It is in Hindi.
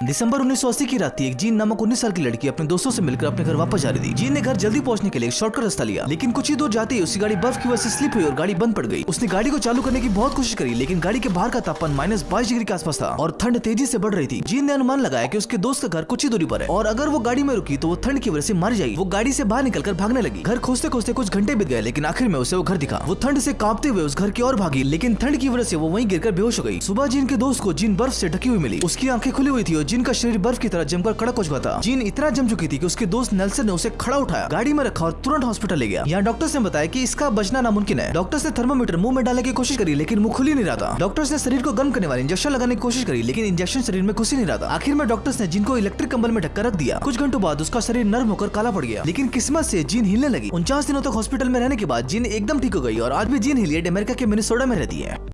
दिसंबर 1980 की रात एक जीन नामक 19 साल की लड़की अपने दोस्तों से मिलकर अपने घर वापस जा रही थी। जीन ने घर जल्दी पहुँचने के लिए शॉर्टकट रास्ता लिया, लेकिन कुछ ही दूर जाते ही उसकी गाड़ी बर्फ़ की वजह से स्लिप हुई और गाड़ी बंद पड़ गई। उसने गाड़ी को चालू करने की बहुत कोशिश करी, लेकिन गाड़ी के बाहर का तापमान माइनस बाईस डिग्री के आसपास था और ठंड तेज़ी से बढ़ रही थी। जीन ने अनुमान लगाया की उसके दोस्त का घर कुछ ही दूरी पर है और अगर वो गाड़ी में रुकी तो वो ठंड की वजह से मर जाएगी। वो गाड़ी से बाहर निकलकर भागने लगी। घर खोजते खोजते कुछ घंटे बीत गए, लेकिन आखिर में उसे वो घर दिखा। वो ठंड से कांपते हुए उस घर की ओर भागी, लेकिन ठंड की वजह से वो वहीं गिरकर बेहोश हो गई। सुबह जीन के दोस्त को जीन बर्फ़ से ढकी हुई मिली। उसकी आँखें खुली हुई थी और जिन का शरीर बर्फ़ की तरह जमकर कड़क हो चुका था, जीन इतना जम चुकी थी कि उसके दोस्त नेल्सन ने उसे खड़ा उठाया, गाड़ी में रखा और तुरंत हॉस्पिटल ले गया। यहाँ डॉक्टर ने बताया कि इसका बचना नामुमकिन है। डॉक्टर ने थर्मोमीटर मुँह में डालने की कोशिश करी, लेकिन मुँह खुल नहीं रहा था। डॉक्टर्स ने शरीर को गर्म करने वाले इंजेक्शन लगाने की कोशिश करी, लेकिन इंजेक्शन शरीर में घुस नहीं रहा था। आखिर में डॉक्टर्स ने जिनको इलेक्ट्रिक कंबल में ढक्कर रख दिया, कुछ घंटों बाद उसका शरीर नर्म होकर काला पड़ गया। लेकिन किस्मत से जीन हिलने लगी। उनचास दिनों तक हॉस्पिटल में रहने के बाद जीन एकदम ठीक हो गई और आज भी जीन हिलियड अमेरिका के मिनिसोडा में रहती है।